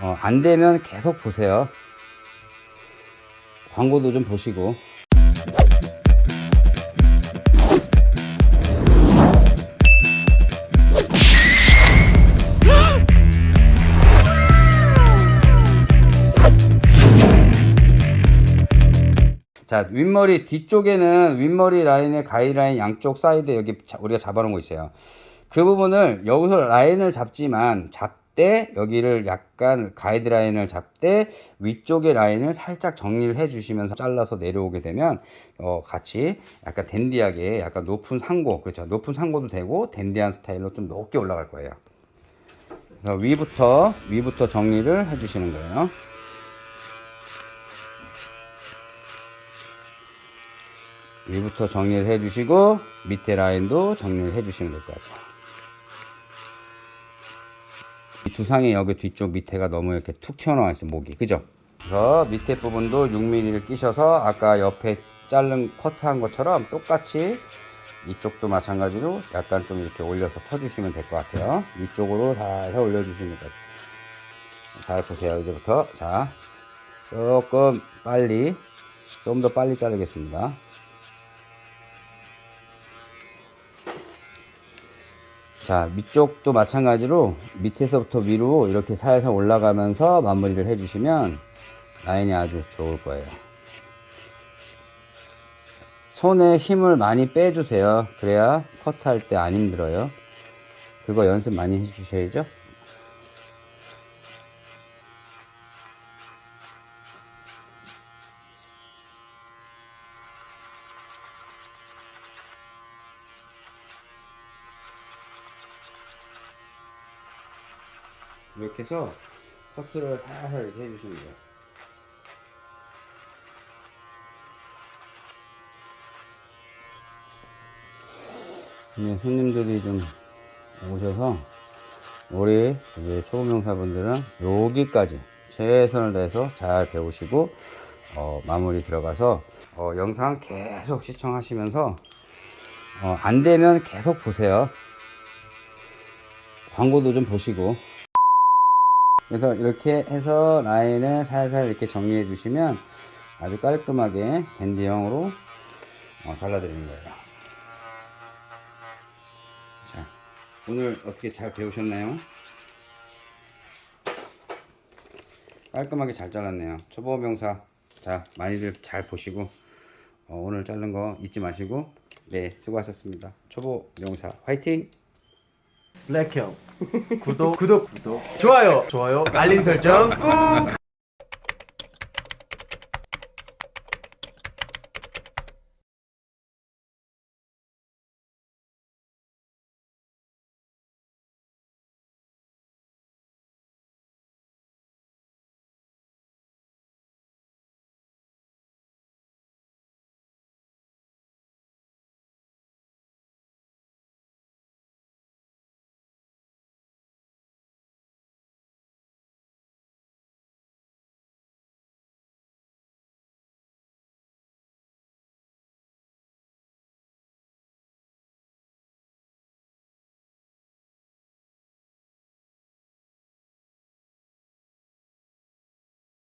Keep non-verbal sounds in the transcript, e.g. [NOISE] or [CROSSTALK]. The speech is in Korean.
어, 안 되면 계속 보세요. 광고도 좀 보시고. [GASPS] 자 윗머리 뒤쪽에는 윗머리 라인의 가이드라인 양쪽 사이드 여기 자- 우리가 잡아놓은 거 있어요 그 부분을 여기서 라인을 잡지만 잡 되 여기를 약간 가이드라인을 잡되 위쪽의 라인을 살짝 정리를 해 주시면서 잘라서 내려오게 되면 어 같이 약간 댄디하게 약간 높은 상고 그렇죠. 높은 상고도 되고 댄디한 스타일로 좀 높게 올라갈 거예요. 그래서 위부터 위부터 정리를 해 주시는 거예요. 위부터 정리를 해 주시고 밑에 라인도 정리를 해 주시면 될 것 같아요. 이 두상의 여기 뒤쪽 밑에가 너무 이렇게 툭 튀어나와 있어요 목이 그죠? 그래서 밑에 부분도 6mm를 끼셔서 아까 옆에 자른 커트한 것처럼 똑같이 이쪽도 마찬가지로 약간 좀 이렇게 올려서 쳐주시면 될 것 같아요. 이쪽으로 살살 올려주시면 돼요. 잘 보세요 이제부터 자 조금 빨리 좀 더 빨리 자르겠습니다. 자 밑쪽도 마찬가지로 밑에서부터 위로 이렇게 살살 올라가면서 마무리를 해주시면 라인이 아주 좋을 거예요. 손에 힘을 많이 빼주세요. 그래야 커트할 때 안 힘들어요. 그거 연습 많이 해주셔야죠 이렇게 해서 커트를 살살 이렇게 해주시면 돼요. 네, 손님들이 좀 오셔서 우리 이제 초보명사분들은 여기까지 최선을 다해서 잘 배우시고 어, 마무리 들어가서 어, 영상 계속 시청하시면서 어, 안 되면 계속 보세요. 광고도 좀 보시고 그래서 이렇게 해서 라인을 살살 이렇게 정리해 주시면 아주 깔끔하게 밴드형으로 어, 잘라드리는 거예요. 자 오늘 어떻게 잘 배우셨나요? 깔끔하게 잘 잘랐네요. 초보 명사 자 많이들 잘 보시고 어, 오늘 자른 거 잊지 마시고 네 수고하셨습니다. 초보 명사 화이팅 블랙형. 구독. 구독. 구독. 좋아요. 좋아요. 알림 설정. 꾹